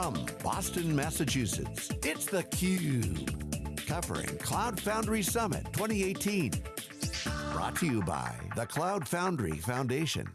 From Boston, Massachusetts, it's theCUBE. Covering Cloud Foundry Summit 2018. Brought to you by the Cloud Foundry Foundation.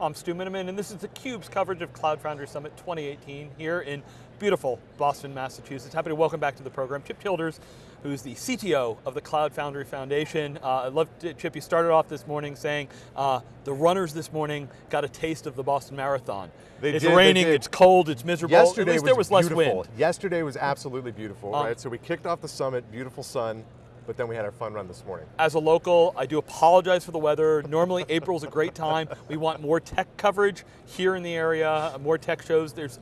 I'm Stu Miniman, and this is theCUBE's coverage of Cloud Foundry Summit 2018 here in beautiful Boston, Massachusetts. Happy to welcome back to the program Chip Childers, who's the CTO of the Cloud Foundry Foundation. Uh, I love, Chip, you started off this morning saying uh, the runners this morning got a taste of the Boston Marathon. They it's did, raining, it's cold, it's miserable. Yesterday At least was there was beautiful. less wind. Yesterday was absolutely beautiful, Um, right? So we kicked off the summit, beautiful sun, but then we had our fun run this morning. As a local, I do apologize for the weather. Normally April's a great time. We want more tech coverage here in the area, more tech shows. There's,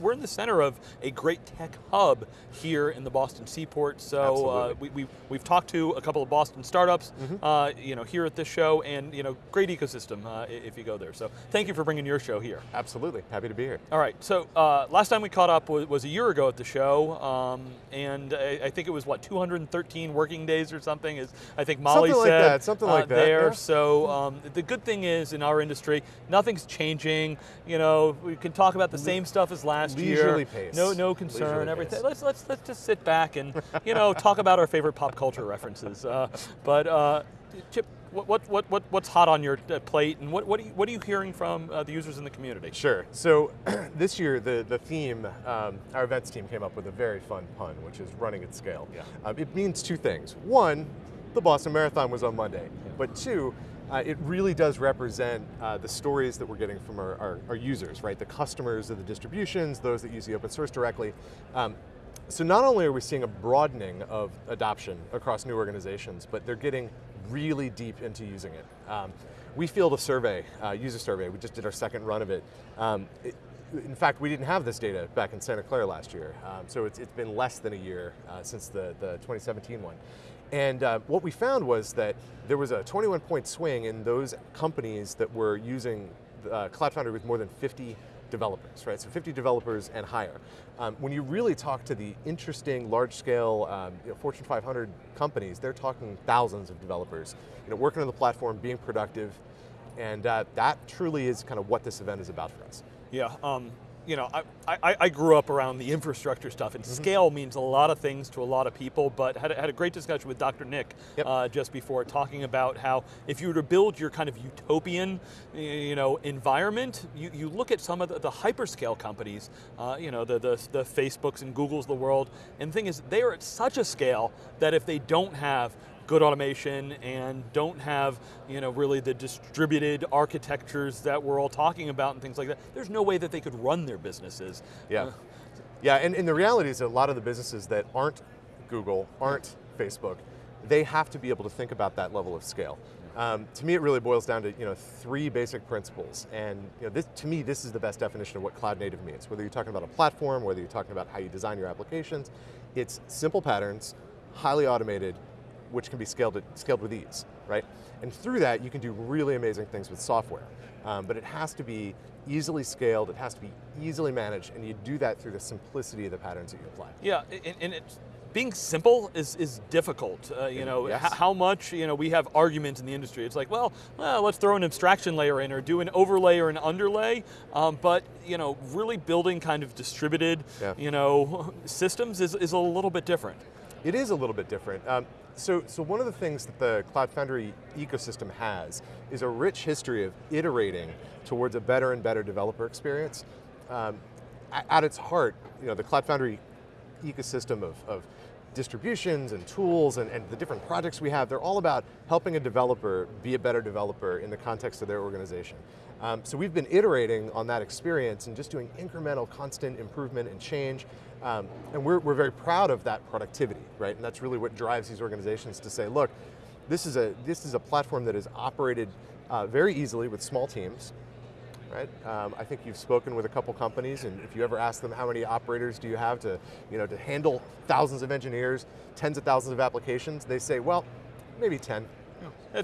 we're in the center of a great tech hub here in the Boston Seaport. So uh, we, we, we've talked to a couple of Boston startups mm -hmm. uh, you know, here at this show and you know, great ecosystem uh, if you go there. So thank you for bringing your show here. Absolutely, happy to be here. All right, so uh, last time we caught up was, was, a year ago at the show um, and I, I think it was what, 213 working days or something, as I think Molly something said. Like that, something like uh, that. There, yeah. so um, the good thing is in our industry, nothing's changing. You know, we can talk about the same stuff as last Leisurely year. Pace. No, no concern. Leisurely everything. pace. Let's let's let's just sit back and you know talk about our favorite pop culture references. Uh, but uh, Chip, what, what, what, what, what's hot on your uh, plate and what, what, are you, what are you hearing from uh, the users in the community? Sure, so this year the, the theme, um, our events team came up with a very fun pun, which is running at scale. Yeah. Um, it means two things. One, the Boston Marathon was on Monday, yeah. but two, uh, it really does represent uh, the stories that we're getting from our, our, our, users, right? The customers of the distributions, those that use the open source directly. Um, so not only are we seeing a broadening of adoption across new organizations, but they're getting really deep into using it. Um, we fielded a survey, uh, user survey, we just did our second run of it. Um, it. In fact, we didn't have this data back in Santa Clara last year, um, so it's, it's been less than a year uh, since the, the 2017 one. And uh, what we found was that there was a 21 point swing in those companies that were using uh, Cloud Foundry with more than 50 developers, right? So 50 developers and higher. Um, when you really talk to the interesting, large-scale um, you know, Fortune 500 companies, they're talking thousands of developers, you know, working on the platform, being productive, and uh, that truly is kind of what this event is about for us. Yeah, um, you know, I, I, I, grew up around the infrastructure stuff, and mm -hmm. scale means a lot of things to a lot of people, but had, had a great discussion with Dr. Nick yep. uh, just before, talking about how if you were to build your kind of utopian you know, environment, you, you look at some of the, the hyperscale companies, uh, you know, the, the, the Facebooks and Googles of the world, and the thing is, they are at such a scale that if they don't have good automation and don't have you know, really the distributed architectures that we're all talking about and things like that, there's no way that they could run their businesses. Yeah, uh, yeah, and, and the reality is that a lot of the businesses that aren't Google, aren't Facebook, they have to be able to think about that level of scale. Um, to me, it really boils down to you know three basic principles, and you know, this, to me, this is the best definition of what cloud native means. Whether you're talking about a platform, whether you're talking about how you design your applications, it's simple patterns, highly automated, which can be scaled, scaled with ease, right? And through that, you can do really amazing things with software. Um, but it has to be easily scaled, it has to be easily managed, and you do that through the simplicity of the patterns that you apply. Yeah, and, and it's, being simple is, is difficult. Uh, you know, yes. how much, you know, we have arguments in the industry. It's like, well, well, let's throw an abstraction layer in or do an overlay or an underlay. Um, but, you know, really building kind of distributed, yeah. you know, systems is, is a little bit different. It is a little bit different. Um, so, so one of the things that the Cloud Foundry ecosystem has is a rich history of iterating towards a better and better developer experience. Um, at its heart, you know, the Cloud Foundry ecosystem of, of distributions and tools and, and, the different projects we have, they're all about helping a developer be a better developer in the context of their organization. Um, so we've been iterating on that experience and just doing incremental, constant improvement and change. Um, and we're, we're very proud of that productivity, right? And that's really what drives these organizations to say, look, this is a, this is a platform that is operated uh, very easily with small teams, right? Um, I think you've spoken with a couple companies, and if you ever ask them how many operators do you have to, you know, to handle thousands of engineers, tens of thousands of applications, they say, well, maybe 10.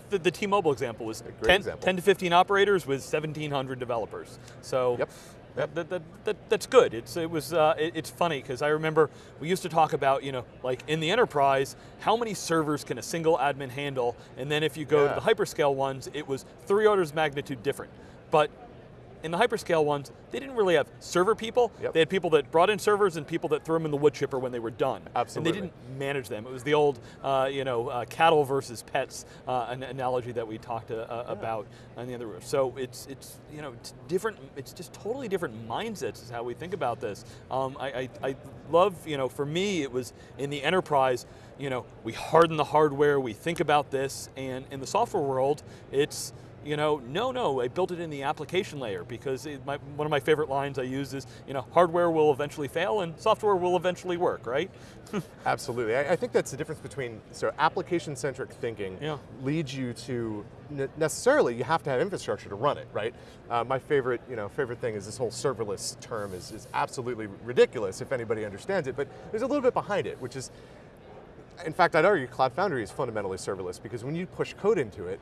The, the T-Mobile example was 10, example. 10, to 15 operators with 1,700 developers. So yep. Yep. That, that, that, that's good. It's, it was, uh, it, it's funny because I remember we used to talk about, you know, like in the enterprise, how many servers can a single admin handle? And then if you go yeah. to the hyperscale ones, it was three orders of magnitude different. But in the hyperscale ones, they didn't really have server people. Yep. They had people that brought in servers and people that threw them in the wood chipper when they were done. Absolutely. And they didn't manage them. It was the old, uh, you know, uh, cattle versus pets uh, an analogy that we talked uh, uh, about on the other roof. So it's it's you know it's different. It's just totally different mindsets is how we think about this. Um, I, I I love you know for me it was in the enterprise. You know, we harden the hardware. We think about this, and in the software world, it's you know, no, no, I built it in the application layer because it, my, one of my favorite lines I use is, you know, hardware will eventually fail and software will eventually work, right? Absolutely. I, I, think that's the difference between, so application-centric thinking yeah. leads you to, necessarily, you have to have infrastructure to run it, right? Uh, my favorite, you know, favorite thing is this whole serverless term is, is absolutely ridiculous if anybody understands it, but there's a little bit behind it, which is, in fact, I'd argue Cloud Foundry is fundamentally serverless because when you push code into it,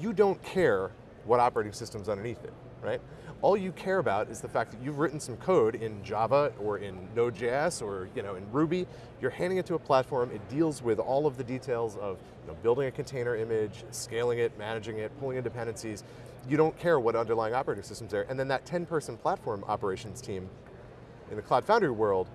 you don't care what operating system's underneath it, right? All you care about is the fact that you've written some code in Java or in Node.js or you know, in Ruby, you're handing it to a platform, it deals with all of the details of you know, building a container image, scaling it, managing it, pulling in dependencies. You don't care what underlying operating system's there. And then that 10 person platform operations team in the Cloud Foundry world,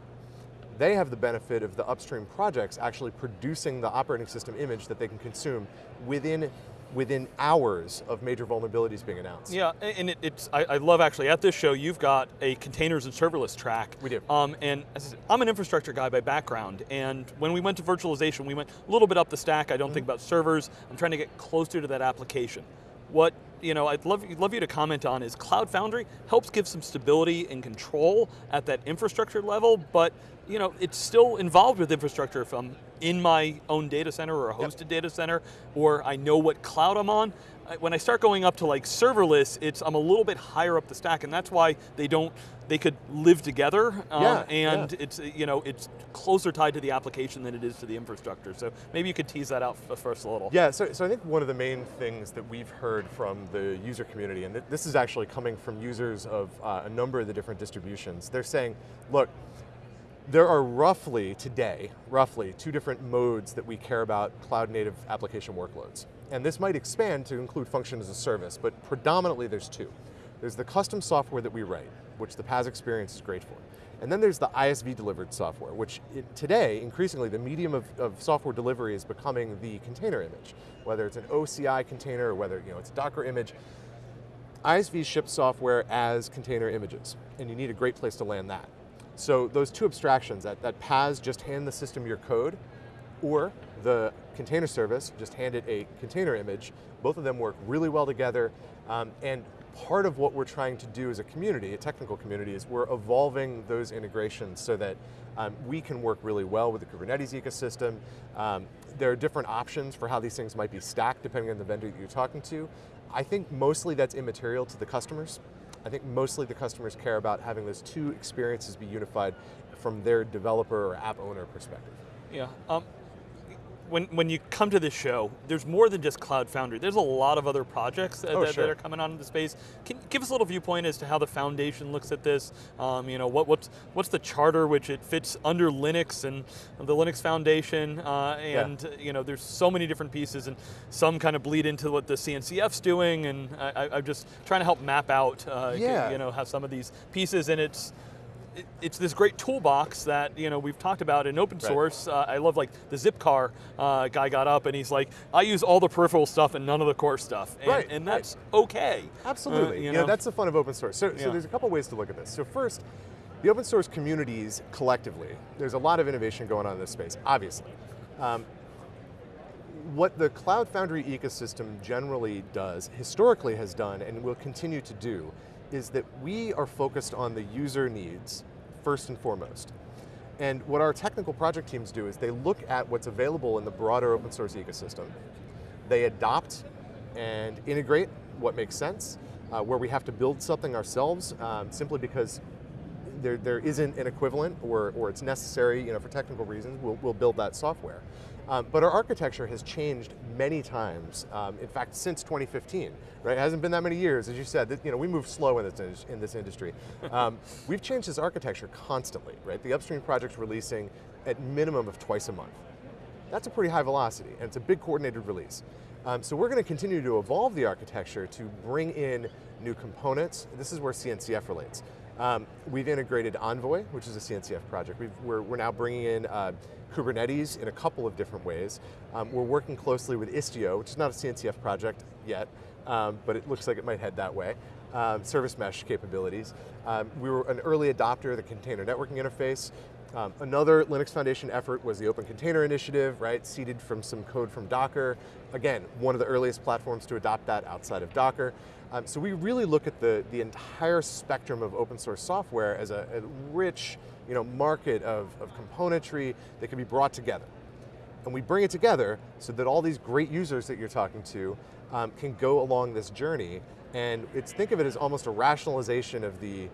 they have the benefit of the upstream projects actually producing the operating system image that they can consume within within hours of major vulnerabilities being announced. Yeah, and it, it's, I, I, love actually, at this show, you've got a containers and serverless track. We do. Um, and I'm an infrastructure guy by background, and when we went to virtualization, we went a little bit up the stack. I don't mm -hmm. think about servers. I'm trying to get closer to that application. What you know, I'd love, love you to comment on is Cloud Foundry helps give some stability and control at that infrastructure level, but you know, it's still involved with infrastructure if I'm in my own data center or a hosted yep. data center, or I know what cloud I'm on. When I start going up to like serverless, it's I'm a little bit higher up the stack, and that's why they don't they could live together, um, yeah, and yeah. it's you know it's closer tied to the application than it is to the infrastructure. So maybe you could tease that out first a little. Yeah, so, so I think one of the main things that we've heard from the user community, and this is actually coming from users of uh, a number of the different distributions, they're saying, look, there are roughly, today, roughly two different modes that we care about cloud native application workloads. And this might expand to include function as a service, but predominantly there's two. There's the custom software that we write, which the PaaS experience is great for. And then there's the ISV delivered software, which today, increasingly, the medium of, of, software delivery is becoming the container image. Whether it's an OCI container or whether you know, it's a Docker image, ISV ship software as container images, and you need a great place to land that. So those two abstractions, that, that PaaS, just hand the system your code, or the container service, just hand it a container image, both of them work really well together, um, and part of what we're trying to do as a community, a technical community, is we're evolving those integrations so that um, we can work really well with the Kubernetes ecosystem. Um, there are different options for how these things might be stacked depending on the vendor that you're talking to. I think mostly that's immaterial to the customers. I think mostly the customers care about having those two experiences be unified from their developer or app owner perspective. Yeah, um, when, when you come to this show, there's more than just Cloud Foundry. There's a lot of other projects that, oh, that, sure. that are coming on the space. Can give us a little viewpoint as to how the foundation looks at this. Um, you know, what, what's what's the charter which it fits under Linux and the Linux Foundation, uh, and yeah. you know, there's so many different pieces, and some kind of bleed into what the CNCF's doing, and I, am just trying to help map out, uh, yeah. you know, how some of these pieces, and it's it's this great toolbox that you know we've talked about in open source. Right. Uh, I love like the Zipcar uh, guy got up and he's like, I use all the peripheral stuff and none of the core stuff, and, right. and that's right. okay. Absolutely, uh, you, know? that's the fun of open source. So, yeah. so there's a couple ways to look at this. So first, the open source communities collectively, there's a lot of innovation going on in this space, obviously. Um, what the Cloud Foundry ecosystem generally does, historically has done, and will continue to do, is that we are focused on the user needs first and foremost. And what our technical project teams do is they look at what's available in the broader open source ecosystem. They adopt and integrate what makes sense, uh, where we have to build something ourselves um, simply because there, there isn't an equivalent or, or it's necessary you know, for technical reasons, we'll, we'll build that software. Um, but our architecture has changed many times. Um, in fact, since 2015, right? It hasn't been that many years, as you said. That, you know, we move slow in this in this industry. Um, we've changed this architecture constantly, right? The upstream project's releasing at minimum of twice a month. That's a pretty high velocity, and it's a big coordinated release. Um, so we're going to continue to evolve the architecture to bring in new components. This is where CNCF relates. Um, we've integrated Envoy, which is a CNCF project. we are we're now bringing in uh, Kubernetes in a couple of different ways. Um, we're working closely with Istio, which is not a CNCF project yet, um, but it looks like it might head that way. Um, service mesh capabilities. Um, we were an early adopter of the container networking interface. Um, another Linux Foundation effort was the Open Container Initiative, right, seeded from some code from Docker. Again, one of the earliest platforms to adopt that outside of Docker. Um, so we really look at the, the entire spectrum of open source software as a, a rich you know, market of, of componentry that can be brought together. And we bring it together so that all these great users that you're talking to um, can go along this journey and it's, think of it as almost a rationalization of the,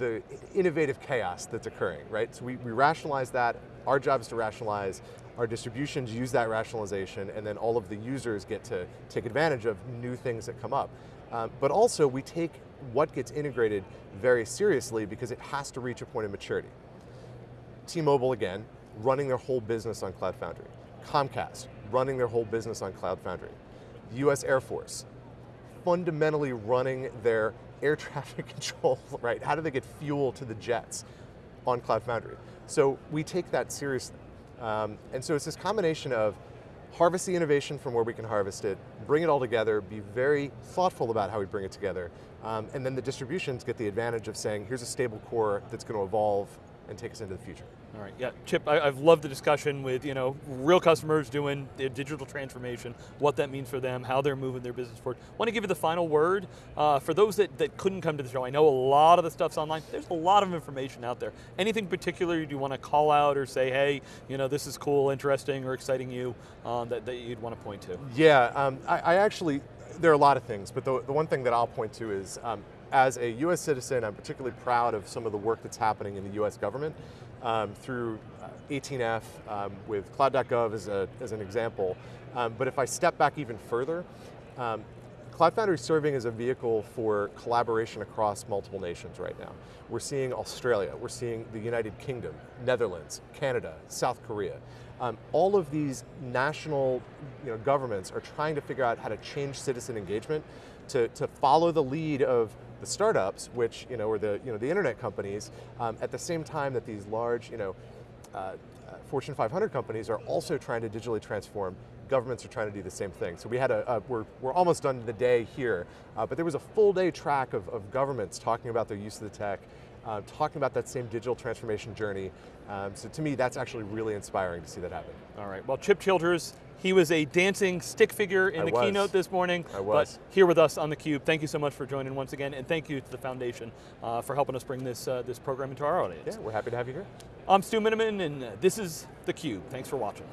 the innovative chaos that's occurring, right? So we, we rationalize that, our job is to rationalize, our distributions use that rationalization, and then all of the users get to take advantage of new things that come up. Um, but also, we take what gets integrated very seriously because it has to reach a point of maturity. T-Mobile, again, running their whole business on Cloud Foundry. Comcast, running their whole business on Cloud Foundry. The US Air Force, fundamentally running their air traffic control, right? How do they get fuel to the jets on Cloud Foundry? So we take that seriously. Um, and so it's this combination of harvest the innovation from where we can harvest it, bring it all together, be very thoughtful about how we bring it together, um, and then the distributions get the advantage of saying, here's a stable core that's going to evolve and take us into the future. All right, yeah, Chip, I, have loved the discussion with you know real customers doing their digital transformation, what that means for them, how they're moving their business forward. Want to give you the final word uh, for those that, that couldn't come to the show. I know a lot of the stuff's online. There's a lot of information out there. Anything particular you want to call out or say, hey, you know this is cool, interesting, or exciting you um, that, that you'd want to point to? Yeah, um, I, I, actually there are a lot of things, but the, the one thing that I'll point to is. Um, as a US citizen, I'm particularly proud of some of the work that's happening in the US government um, through 18F uh, um, with cloud.gov as, a, as an example. Um, but if I step back even further, um, Cloud Foundry is serving as a vehicle for collaboration across multiple nations right now. We're seeing Australia, we're seeing the United Kingdom, Netherlands, Canada, South Korea. Um, all of these national you know, governments are trying to figure out how to change citizen engagement to, to follow the lead of the startups, which, you know, or the, you know, the internet companies, um, at the same time that these large, you know, uh, uh, Fortune 500 companies are also trying to digitally transform governments are trying to do the same thing. So we had a, a we're, we're almost done the day here, uh, but there was a full day track of, of governments talking about their use of the tech, uh, talking about that same digital transformation journey. Um, so to me, that's actually really inspiring to see that happen. All right, well Chip Childers, he was a dancing stick figure in I the was. keynote this morning. I was. But here with us on theCUBE. Thank you so much for joining once again, and thank you to the foundation uh, for helping us bring this, uh, this program into our audience. Yeah, we're happy to have you here. I'm Stu Miniman, and this is theCUBE. Thanks for watching.